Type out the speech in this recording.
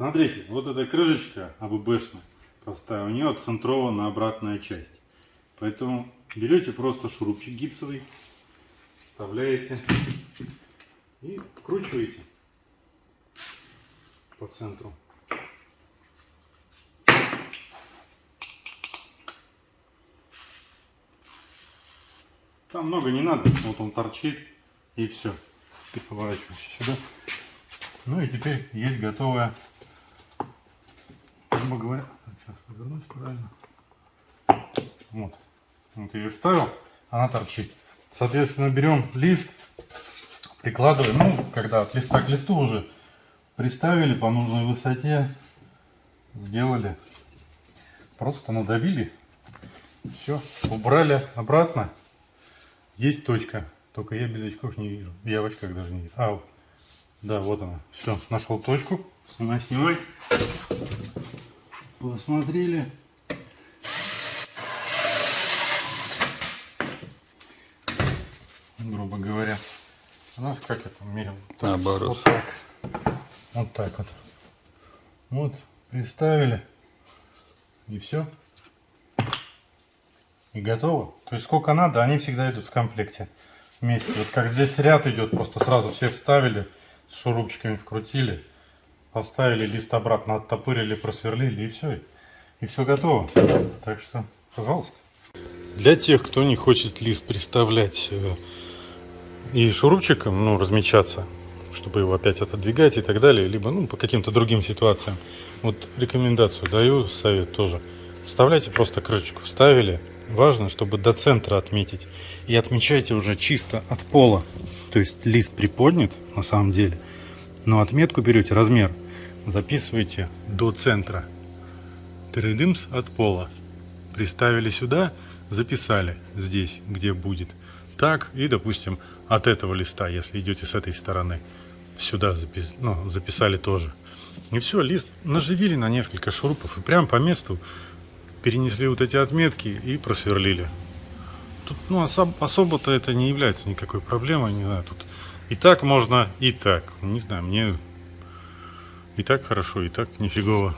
Смотрите, вот эта крышечка АББшная, простая, у нее отцентрована обратная часть. Поэтому берете просто шурупчик гипсовый, вставляете и вкручиваете по центру. Там много не надо, вот он торчит и все. Теперь поворачивайся сюда. Ну и теперь есть готовая, грубо говоря, сейчас повернусь правильно. Вот, вот я ее вставил, она торчит. Соответственно, берем лист, прикладываем, ну, когда от листа к листу уже приставили по нужной высоте, сделали, просто надавили, все, убрали обратно. Есть точка, только я без очков не вижу, я в очках даже не вижу. А, да, вот она, все, нашел точку, снимай, снимай, посмотрели. грубо говоря. У нас как это мерил? Наоборот. Вот так. Вот так вот. Вот, приставили. И все. И готово. То есть сколько надо, они всегда идут в комплекте. Вместе. Вот как здесь ряд идет, просто сразу все вставили, с шурупчиками вкрутили, поставили лист обратно, оттопырили, просверлили и все. И все готово. Так что, пожалуйста. Для тех, кто не хочет лист приставлять э, и шурупчиком, ну, размечаться, чтобы его опять отодвигать и так далее, либо, ну, по каким-то другим ситуациям. Вот рекомендацию даю, совет тоже. Вставляйте просто крышечку, вставили. Важно, чтобы до центра отметить. И отмечайте уже чисто от пола. То есть лист приподнят, на самом деле. Но отметку берете, размер, записывайте до центра. Тырыдымс от пола. Приставили сюда, записали здесь, где будет так, и, допустим, от этого листа, если идете с этой стороны, сюда запис... ну, записали тоже. И все, лист наживили на несколько шурупов и прямо по месту перенесли вот эти отметки и просверлили. Тут ну, особ... особо-то это не является никакой проблемой, не знаю, тут и так можно, и так. Не знаю, мне и так хорошо, и так нифигово.